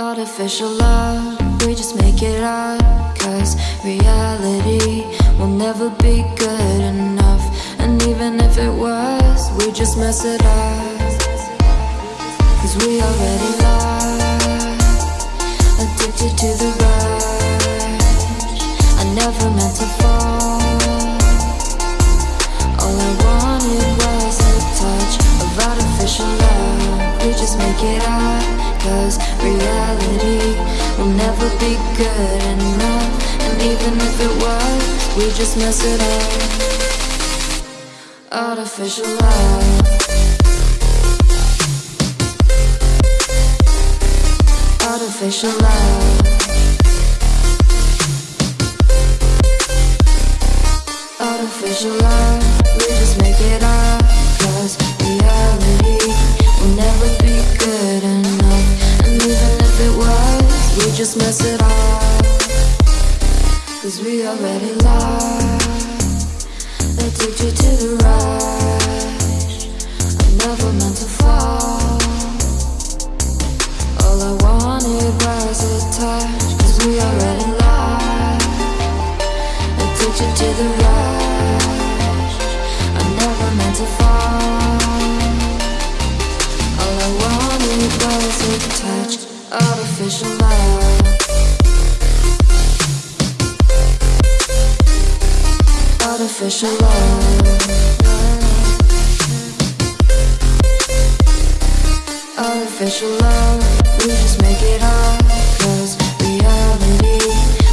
Artificial love, we just make it up. Cause reality will never be good enough. And even if it was, we just mess it up. Cause we already lost, addicted to never be good enough. And even if it was, we just mess it up. Artificial love. Artificial love. Artificial love. Just mess it up. Cause we already lost. Addicted to the rush. I never meant to fall. All I wanted was a touch. Cause we already lost. Addicted to the rush. I never meant to fall. All I wanted was a touch. Artificial love. Artificial love. Artificial love, we just make it up. Cause reality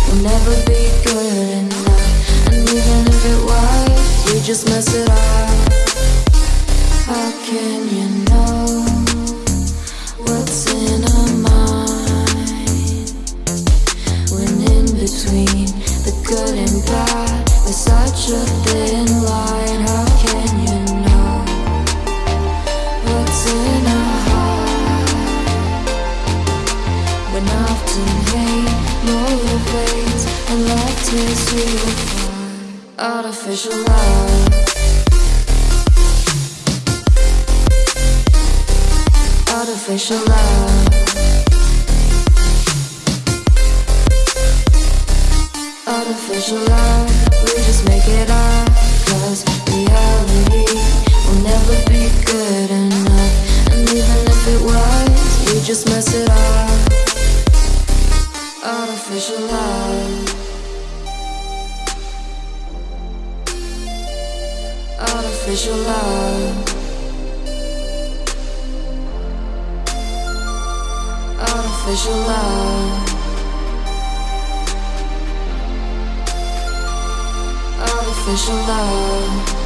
will never be good enough. And even if it was, we just mess it up. Tears you apart. Artificial love. Artificial love. Artificial love, we just make it up. Cause reality will never be good enough. And even if it was, we just mess it up. Artificial love. Artificial love. Artificial love. Artificial love.